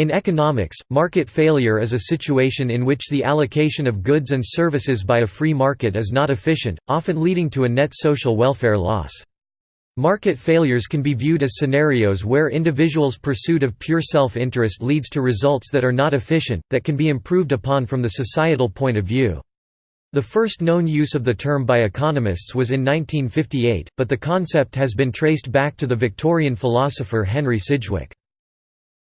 In economics, market failure is a situation in which the allocation of goods and services by a free market is not efficient, often leading to a net social welfare loss. Market failures can be viewed as scenarios where individuals' pursuit of pure self-interest leads to results that are not efficient, that can be improved upon from the societal point of view. The first known use of the term by economists was in 1958, but the concept has been traced back to the Victorian philosopher Henry Sidgwick.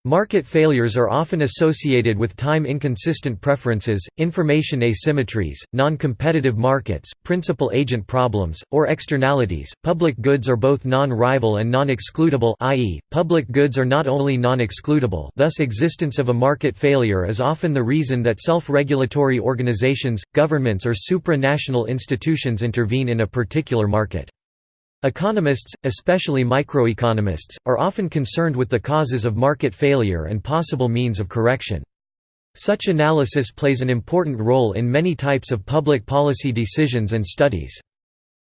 Market failures are often associated with time-inconsistent preferences, information asymmetries, non-competitive markets, principal-agent problems, or externalities. Public goods are both non-rival and non-excludable i.e., public goods are not only non-excludable thus existence of a market failure is often the reason that self-regulatory organizations, governments or supranational institutions intervene in a particular market. Economists, especially microeconomists, are often concerned with the causes of market failure and possible means of correction. Such analysis plays an important role in many types of public policy decisions and studies.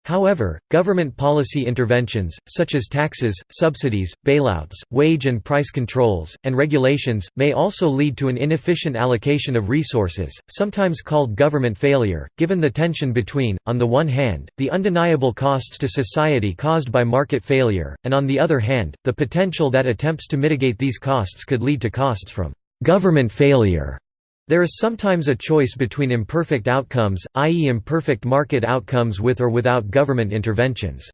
However, government policy interventions, such as taxes, subsidies, bailouts, wage and price controls, and regulations, may also lead to an inefficient allocation of resources, sometimes called government failure, given the tension between, on the one hand, the undeniable costs to society caused by market failure, and on the other hand, the potential that attempts to mitigate these costs could lead to costs from government failure. There is sometimes a choice between imperfect outcomes, i.e. imperfect market outcomes with or without government interventions.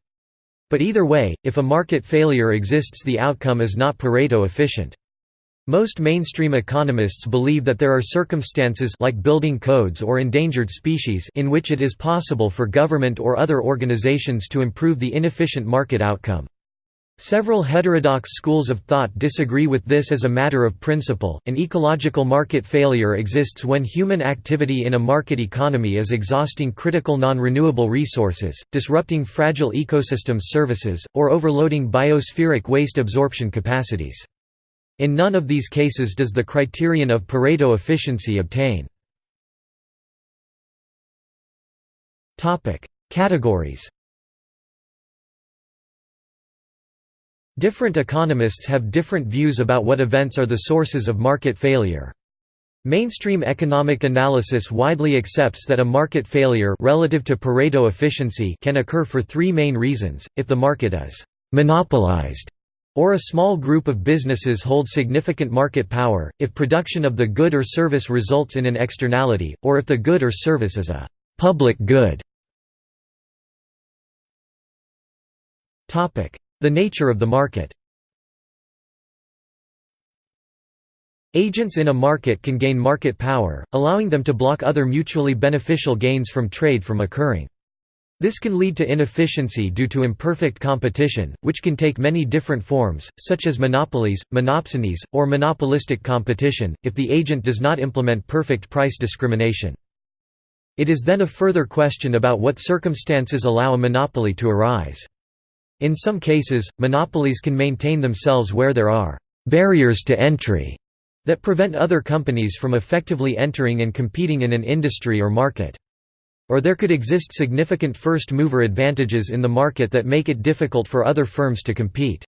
But either way, if a market failure exists the outcome is not Pareto efficient. Most mainstream economists believe that there are circumstances like building codes or endangered species in which it is possible for government or other organizations to improve the inefficient market outcome. Several heterodox schools of thought disagree with this as a matter of principle. An ecological market failure exists when human activity in a market economy is exhausting critical non-renewable resources, disrupting fragile ecosystems services, or overloading biospheric waste absorption capacities. In none of these cases does the criterion of Pareto efficiency obtain. Categories Different economists have different views about what events are the sources of market failure. Mainstream economic analysis widely accepts that a market failure relative to Pareto efficiency can occur for three main reasons, if the market is «monopolized» or a small group of businesses hold significant market power, if production of the good or service results in an externality, or if the good or service is a «public good». The nature of the market Agents in a market can gain market power, allowing them to block other mutually beneficial gains from trade from occurring. This can lead to inefficiency due to imperfect competition, which can take many different forms, such as monopolies, monopsonies, or monopolistic competition, if the agent does not implement perfect price discrimination. It is then a further question about what circumstances allow a monopoly to arise. In some cases, monopolies can maintain themselves where there are «barriers to entry» that prevent other companies from effectively entering and competing in an industry or market. Or there could exist significant first-mover advantages in the market that make it difficult for other firms to compete.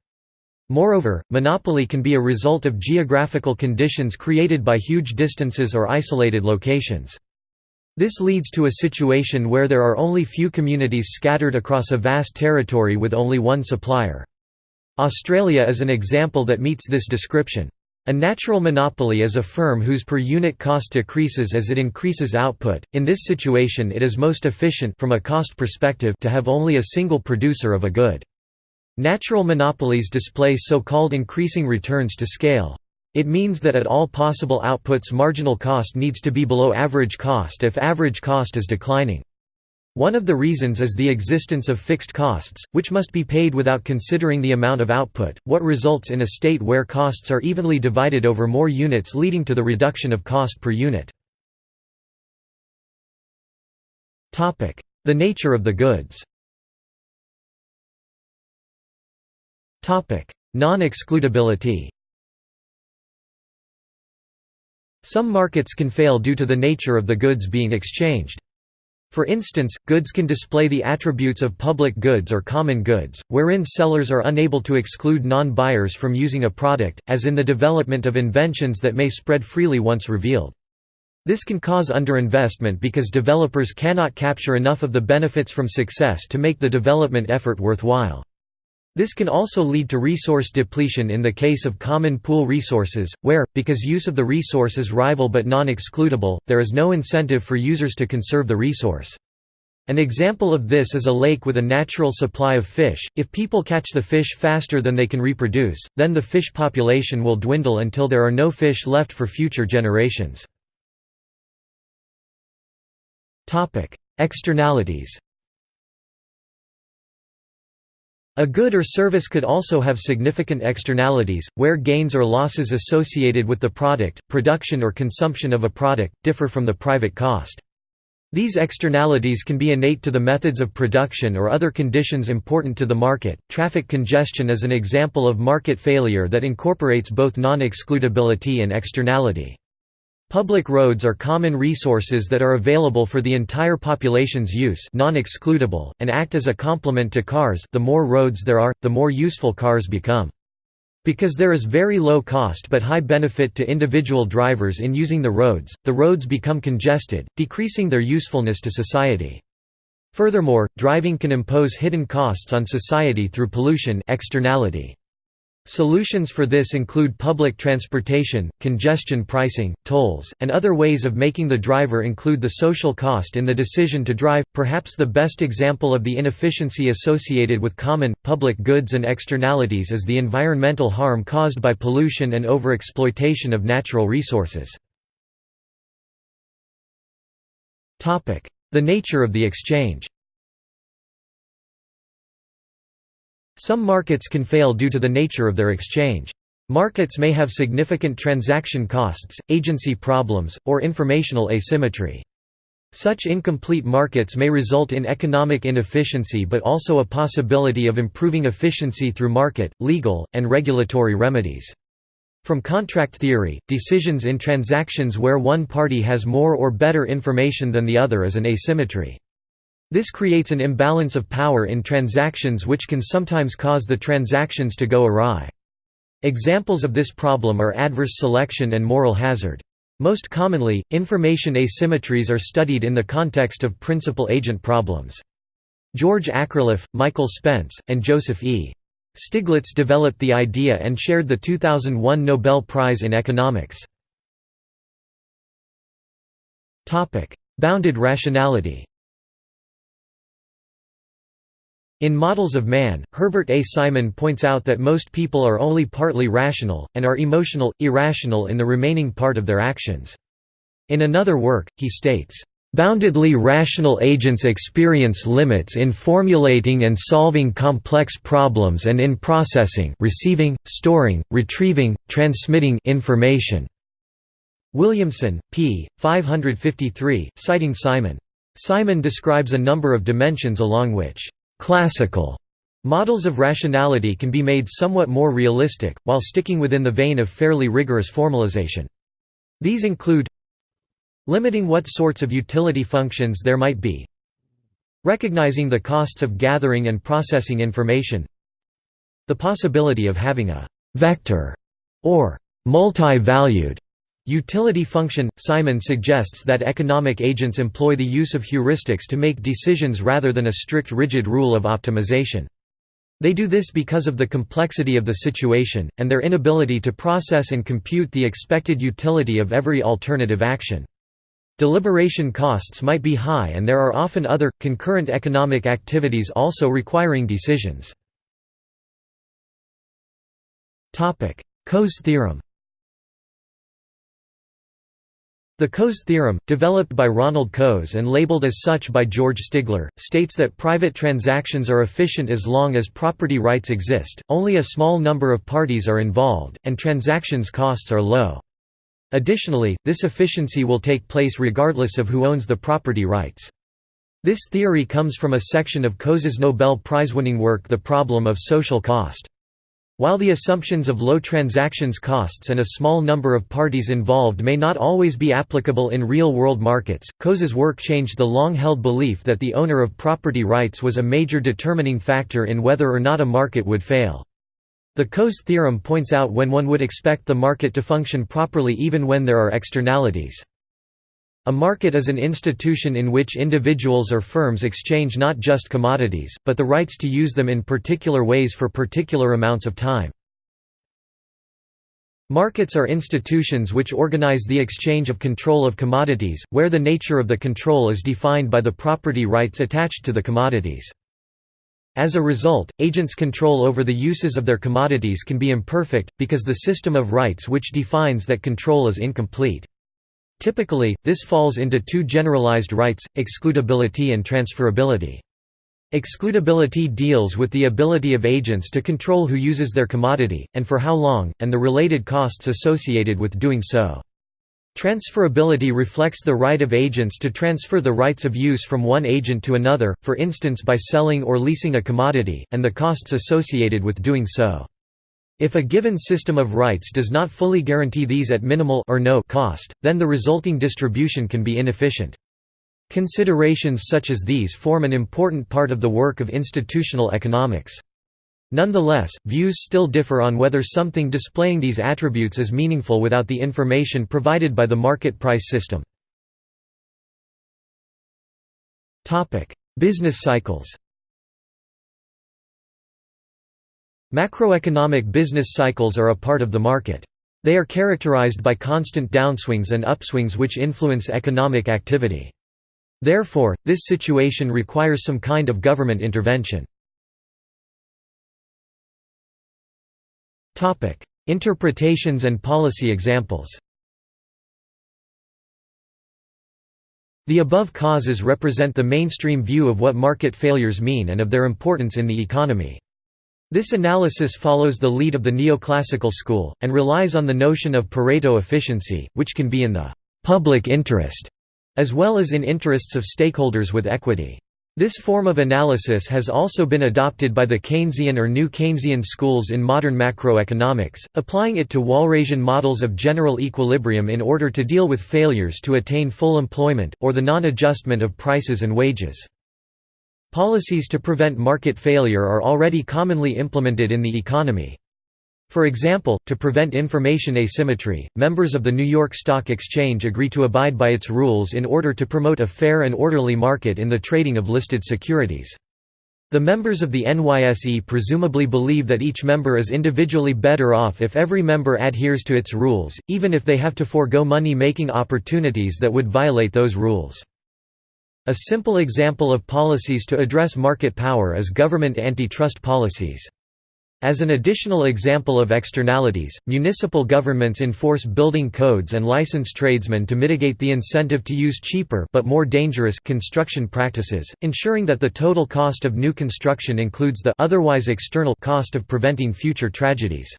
Moreover, monopoly can be a result of geographical conditions created by huge distances or isolated locations. This leads to a situation where there are only few communities scattered across a vast territory with only one supplier. Australia is an example that meets this description. A natural monopoly is a firm whose per unit cost decreases as it increases output. In this situation, it is most efficient from a cost perspective to have only a single producer of a good. Natural monopolies display so-called increasing returns to scale. It means that at all possible outputs marginal cost needs to be below average cost if average cost is declining. One of the reasons is the existence of fixed costs, which must be paid without considering the amount of output, what results in a state where costs are evenly divided over more units leading to the reduction of cost per unit. The nature of the goods Non-excludability Some markets can fail due to the nature of the goods being exchanged. For instance, goods can display the attributes of public goods or common goods, wherein sellers are unable to exclude non-buyers from using a product, as in the development of inventions that may spread freely once revealed. This can cause underinvestment because developers cannot capture enough of the benefits from success to make the development effort worthwhile. This can also lead to resource depletion in the case of common pool resources, where, because use of the resource is rival but non-excludable, there is no incentive for users to conserve the resource. An example of this is a lake with a natural supply of fish. If people catch the fish faster than they can reproduce, then the fish population will dwindle until there are no fish left for future generations. Externalities A good or service could also have significant externalities, where gains or losses associated with the product, production or consumption of a product, differ from the private cost. These externalities can be innate to the methods of production or other conditions important to the market. Traffic congestion is an example of market failure that incorporates both non-excludability and externality. Public roads are common resources that are available for the entire population's use non-excludable, and act as a complement to cars the more roads there are, the more useful cars become. Because there is very low cost but high benefit to individual drivers in using the roads, the roads become congested, decreasing their usefulness to society. Furthermore, driving can impose hidden costs on society through pollution externality. Solutions for this include public transportation, congestion pricing, tolls, and other ways of making the driver include the social cost in the decision to drive. Perhaps the best example of the inefficiency associated with common, public goods and externalities is the environmental harm caused by pollution and overexploitation of natural resources. The nature of the exchange Some markets can fail due to the nature of their exchange. Markets may have significant transaction costs, agency problems, or informational asymmetry. Such incomplete markets may result in economic inefficiency but also a possibility of improving efficiency through market, legal, and regulatory remedies. From contract theory, decisions in transactions where one party has more or better information than the other is an asymmetry. This creates an imbalance of power in transactions which can sometimes cause the transactions to go awry. Examples of this problem are adverse selection and moral hazard. Most commonly, information asymmetries are studied in the context of principal-agent problems. George Akerlof, Michael Spence, and Joseph E. Stiglitz developed the idea and shared the 2001 Nobel Prize in Economics. Bounded rationality In Models of Man, Herbert A. Simon points out that most people are only partly rational, and are emotional, irrational in the remaining part of their actions. In another work, he states, "...boundedly rational agents experience limits in formulating and solving complex problems and in processing receiving, storing, retrieving, transmitting information." Williamson, p. 553, citing Simon. Simon describes a number of dimensions along which Classical models of rationality can be made somewhat more realistic, while sticking within the vein of fairly rigorous formalization. These include limiting what sorts of utility functions there might be recognizing the costs of gathering and processing information the possibility of having a «vector» or «multi-valued» Utility function – Simon suggests that economic agents employ the use of heuristics to make decisions rather than a strict rigid rule of optimization. They do this because of the complexity of the situation, and their inability to process and compute the expected utility of every alternative action. Deliberation costs might be high and there are often other, concurrent economic activities also requiring decisions. Coase theorem The Coase theorem, developed by Ronald Coase and labeled as such by George Stigler, states that private transactions are efficient as long as property rights exist, only a small number of parties are involved, and transactions costs are low. Additionally, this efficiency will take place regardless of who owns the property rights. This theory comes from a section of Coase's Nobel Prize-winning work The Problem of Social Cost. While the assumptions of low transactions costs and a small number of parties involved may not always be applicable in real-world markets, Coase's work changed the long-held belief that the owner of property rights was a major determining factor in whether or not a market would fail. The Coase theorem points out when one would expect the market to function properly even when there are externalities. A market is an institution in which individuals or firms exchange not just commodities, but the rights to use them in particular ways for particular amounts of time. Markets are institutions which organize the exchange of control of commodities, where the nature of the control is defined by the property rights attached to the commodities. As a result, agents' control over the uses of their commodities can be imperfect, because the system of rights which defines that control is incomplete. Typically, this falls into two generalized rights, excludability and transferability. Excludability deals with the ability of agents to control who uses their commodity, and for how long, and the related costs associated with doing so. Transferability reflects the right of agents to transfer the rights of use from one agent to another, for instance by selling or leasing a commodity, and the costs associated with doing so. If a given system of rights does not fully guarantee these at minimal or no cost, then the resulting distribution can be inefficient. Considerations such as these form an important part of the work of institutional economics. Nonetheless, views still differ on whether something displaying these attributes is meaningful without the information provided by the market price system. Business cycles Macroeconomic business cycles are a part of the market. They are characterized by constant downswings and upswings which influence economic activity. Therefore, this situation requires some kind of government intervention. Interpretations and policy examples The above causes represent the mainstream view of what market failures mean and of their importance in the economy. This analysis follows the lead of the neoclassical school, and relies on the notion of Pareto efficiency, which can be in the «public interest» as well as in interests of stakeholders with equity. This form of analysis has also been adopted by the Keynesian or New Keynesian schools in modern macroeconomics, applying it to Walrasian models of general equilibrium in order to deal with failures to attain full employment, or the non-adjustment of prices and wages. Policies to prevent market failure are already commonly implemented in the economy. For example, to prevent information asymmetry, members of the New York Stock Exchange agree to abide by its rules in order to promote a fair and orderly market in the trading of listed securities. The members of the NYSE presumably believe that each member is individually better off if every member adheres to its rules, even if they have to forego money-making opportunities that would violate those rules. A simple example of policies to address market power is government antitrust policies. As an additional example of externalities, municipal governments enforce building codes and license tradesmen to mitigate the incentive to use cheaper but more dangerous construction practices, ensuring that the total cost of new construction includes the otherwise external cost of preventing future tragedies.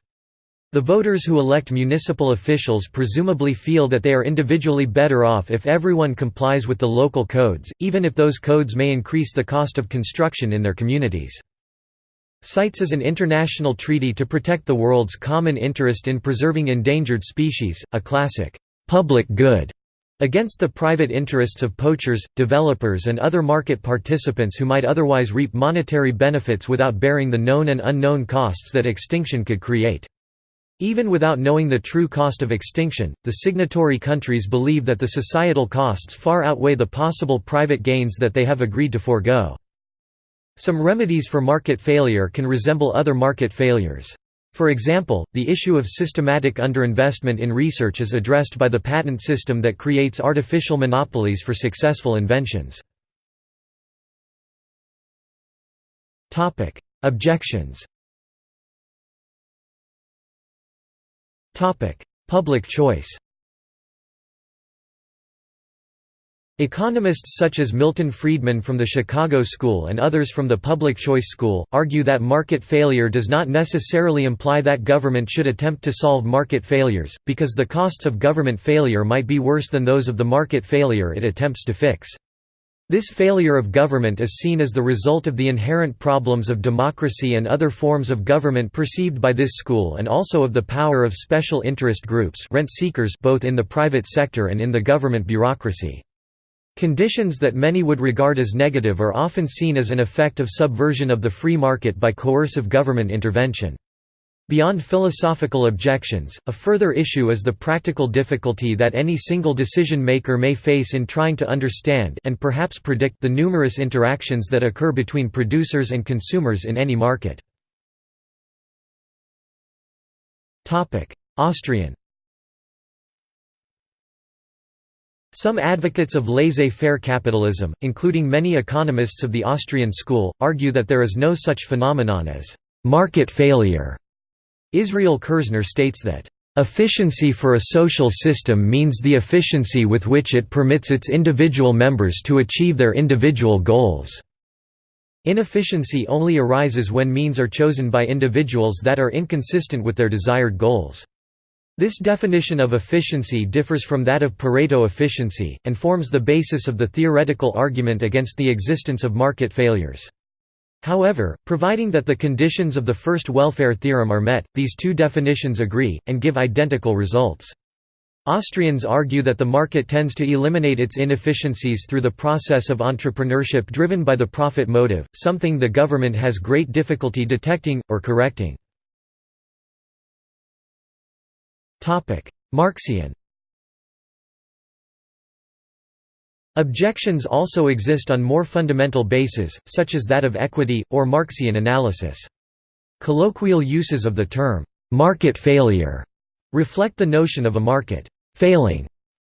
The voters who elect municipal officials presumably feel that they are individually better off if everyone complies with the local codes, even if those codes may increase the cost of construction in their communities. CITES is an international treaty to protect the world's common interest in preserving endangered species, a classic public good against the private interests of poachers, developers and other market participants who might otherwise reap monetary benefits without bearing the known and unknown costs that extinction could create. Even without knowing the true cost of extinction, the signatory countries believe that the societal costs far outweigh the possible private gains that they have agreed to forego. Some remedies for market failure can resemble other market failures. For example, the issue of systematic underinvestment in research is addressed by the patent system that creates artificial monopolies for successful inventions. Objections Public choice Economists such as Milton Friedman from the Chicago School and others from the Public Choice School, argue that market failure does not necessarily imply that government should attempt to solve market failures, because the costs of government failure might be worse than those of the market failure it attempts to fix. This failure of government is seen as the result of the inherent problems of democracy and other forms of government perceived by this school and also of the power of special interest groups rent seekers both in the private sector and in the government bureaucracy. Conditions that many would regard as negative are often seen as an effect of subversion of the free market by coercive government intervention. Beyond philosophical objections, a further issue is the practical difficulty that any single decision-maker may face in trying to understand and perhaps predict the numerous interactions that occur between producers and consumers in any market. Austrian Some advocates of laissez-faire capitalism, including many economists of the Austrian school, argue that there is no such phenomenon as «market failure» Israel Kirzner states that, "...efficiency for a social system means the efficiency with which it permits its individual members to achieve their individual goals." Inefficiency only arises when means are chosen by individuals that are inconsistent with their desired goals. This definition of efficiency differs from that of Pareto efficiency, and forms the basis of the theoretical argument against the existence of market failures. However, providing that the conditions of the first welfare theorem are met, these two definitions agree, and give identical results. Austrians argue that the market tends to eliminate its inefficiencies through the process of entrepreneurship driven by the profit motive, something the government has great difficulty detecting, or correcting. Marxian Objections also exist on more fundamental bases, such as that of equity, or Marxian analysis. Colloquial uses of the term, "'market failure' reflect the notion of a market «failing»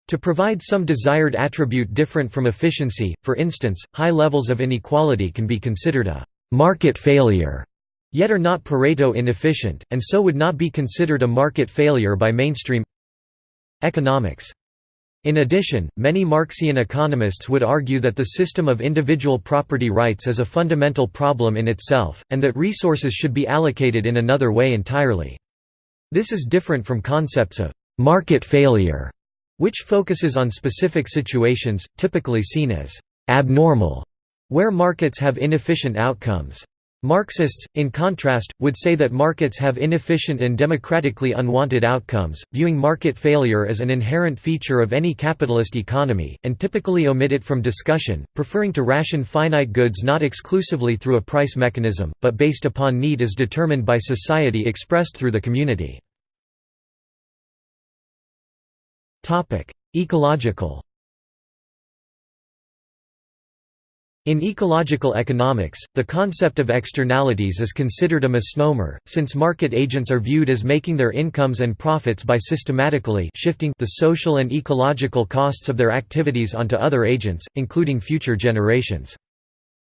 to provide some desired attribute different from efficiency, for instance, high levels of inequality can be considered a «market failure» yet are not Pareto inefficient, and so would not be considered a market failure by mainstream economics. In addition, many Marxian economists would argue that the system of individual property rights is a fundamental problem in itself, and that resources should be allocated in another way entirely. This is different from concepts of «market failure», which focuses on specific situations, typically seen as «abnormal», where markets have inefficient outcomes. Marxists, in contrast, would say that markets have inefficient and democratically unwanted outcomes, viewing market failure as an inherent feature of any capitalist economy, and typically omit it from discussion, preferring to ration finite goods not exclusively through a price mechanism, but based upon need as determined by society expressed through the community. Ecological In ecological economics, the concept of externalities is considered a misnomer, since market agents are viewed as making their incomes and profits by systematically shifting the social and ecological costs of their activities onto other agents, including future generations.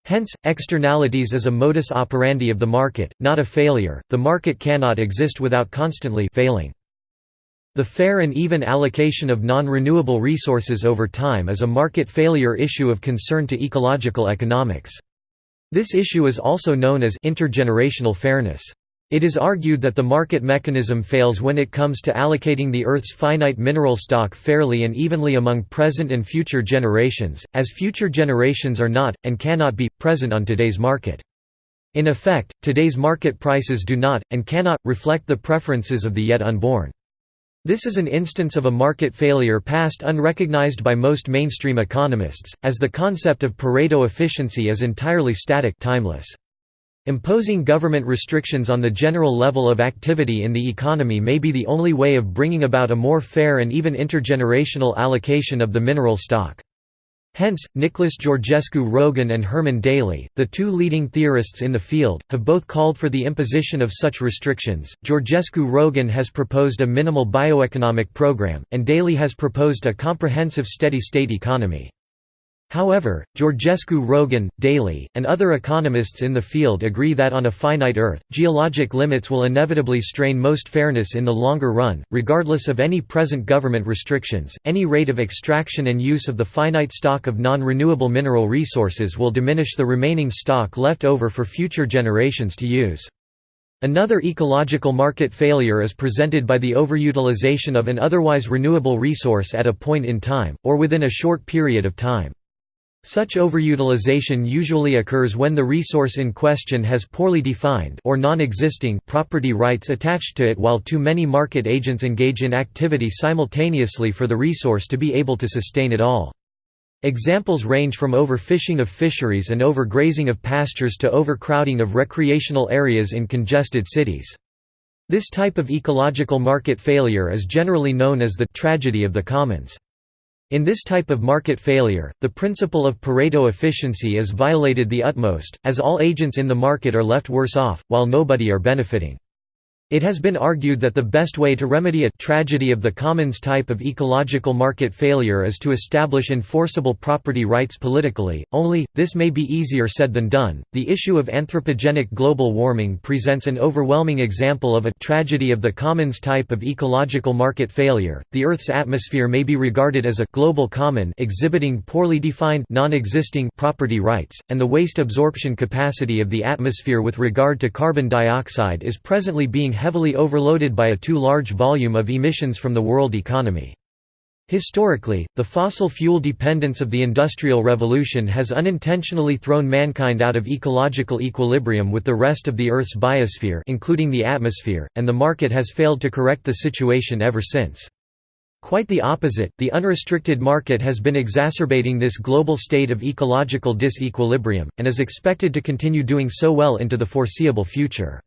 Hence, externalities is a modus operandi of the market, not a failure. The market cannot exist without constantly failing. The fair and even allocation of non-renewable resources over time is a market failure issue of concern to ecological economics. This issue is also known as intergenerational fairness. It is argued that the market mechanism fails when it comes to allocating the Earth's finite mineral stock fairly and evenly among present and future generations, as future generations are not, and cannot be, present on today's market. In effect, today's market prices do not, and cannot, reflect the preferences of the yet unborn. This is an instance of a market failure past unrecognized by most mainstream economists, as the concept of Pareto efficiency is entirely static timeless. Imposing government restrictions on the general level of activity in the economy may be the only way of bringing about a more fair and even intergenerational allocation of the mineral stock. Hence, Nicholas Georgescu Roegen and Herman Daly, the two leading theorists in the field, have both called for the imposition of such restrictions. Georgescu Roegen has proposed a minimal bioeconomic program, and Daly has proposed a comprehensive steady state economy. However, Georgescu Roegen, Daly, and other economists in the field agree that on a finite Earth, geologic limits will inevitably strain most fairness in the longer run. Regardless of any present government restrictions, any rate of extraction and use of the finite stock of non renewable mineral resources will diminish the remaining stock left over for future generations to use. Another ecological market failure is presented by the overutilization of an otherwise renewable resource at a point in time, or within a short period of time. Such overutilization usually occurs when the resource in question has poorly defined or non-existing property rights attached to it while too many market agents engage in activity simultaneously for the resource to be able to sustain it all. Examples range from overfishing of fisheries and overgrazing of pastures to overcrowding of recreational areas in congested cities. This type of ecological market failure is generally known as the tragedy of the commons. In this type of market failure, the principle of Pareto efficiency is violated the utmost, as all agents in the market are left worse off, while nobody are benefiting. It has been argued that the best way to remedy a tragedy of the commons type of ecological market failure is to establish enforceable property rights politically, only, this may be easier said than done. The issue of anthropogenic global warming presents an overwhelming example of a tragedy of the commons type of ecological market failure. The Earth's atmosphere may be regarded as a global common exhibiting poorly defined non-existing property rights, and the waste absorption capacity of the atmosphere with regard to carbon dioxide is presently being heavily overloaded by a too large volume of emissions from the world economy. Historically, the fossil fuel dependence of the Industrial Revolution has unintentionally thrown mankind out of ecological equilibrium with the rest of the Earth's biosphere including the atmosphere, and the market has failed to correct the situation ever since. Quite the opposite, the unrestricted market has been exacerbating this global state of ecological disequilibrium, and is expected to continue doing so well into the foreseeable future.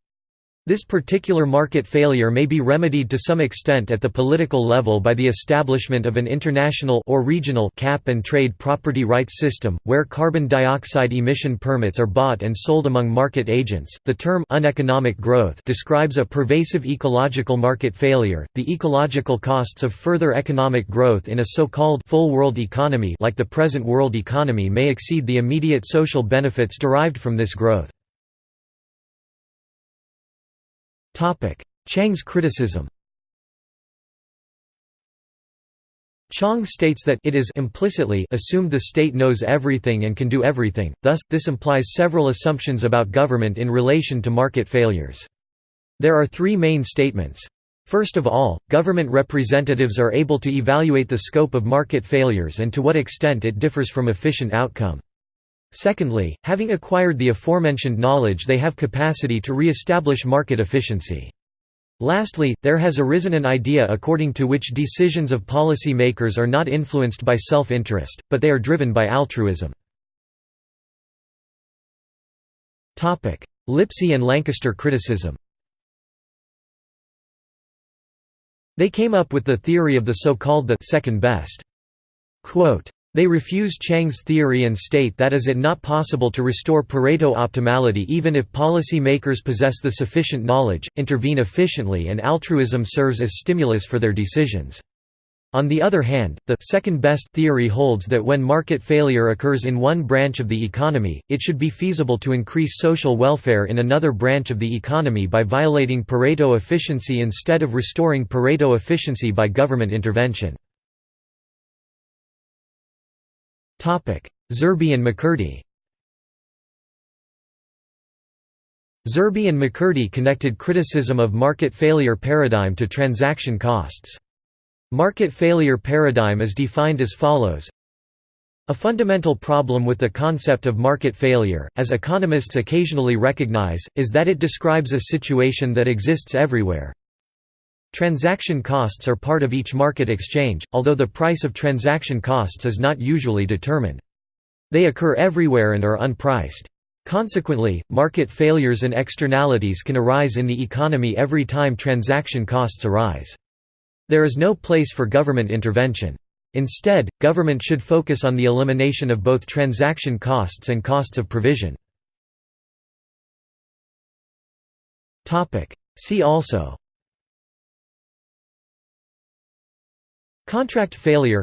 This particular market failure may be remedied to some extent at the political level by the establishment of an international or regional cap and trade property rights system, where carbon dioxide emission permits are bought and sold among market agents. The term uneconomic growth describes a pervasive ecological market failure. The ecological costs of further economic growth in a so-called full world economy like the present world economy may exceed the immediate social benefits derived from this growth. Chang's criticism Chang states that it is implicitly assumed the state knows everything and can do everything, thus, this implies several assumptions about government in relation to market failures. There are three main statements. First of all, government representatives are able to evaluate the scope of market failures and to what extent it differs from efficient outcome. Secondly, having acquired the aforementioned knowledge they have capacity to re-establish market efficiency. Lastly, there has arisen an idea according to which decisions of policy makers are not influenced by self-interest, but they are driven by altruism. Lipsey and Lancaster criticism They came up with the theory of the so-called the second best. Quote, they refuse Chang's theory and state that is it not possible to restore Pareto optimality even if policy makers possess the sufficient knowledge, intervene efficiently and altruism serves as stimulus for their decisions. On the other hand, the second best theory holds that when market failure occurs in one branch of the economy, it should be feasible to increase social welfare in another branch of the economy by violating Pareto efficiency instead of restoring Pareto efficiency by government intervention. Zerbe and McCurdy. Zerbe and McCurdy connected criticism of market failure paradigm to transaction costs. Market failure paradigm is defined as follows. A fundamental problem with the concept of market failure, as economists occasionally recognize, is that it describes a situation that exists everywhere, Transaction costs are part of each market exchange, although the price of transaction costs is not usually determined. They occur everywhere and are unpriced. Consequently, market failures and externalities can arise in the economy every time transaction costs arise. There is no place for government intervention. Instead, government should focus on the elimination of both transaction costs and costs of provision. See also Contract failure.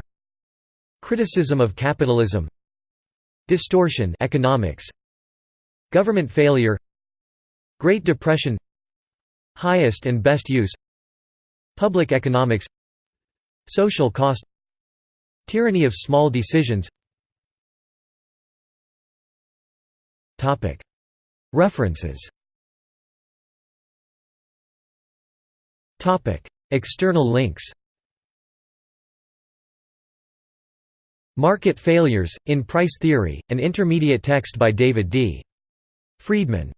Criticism of capitalism. Distortion economics. Government failure. Great Depression. Highest and best use. Public economics. Social cost. Tyranny of small decisions. References. External links Market Failures, in Price Theory, an intermediate text by David D. Friedman.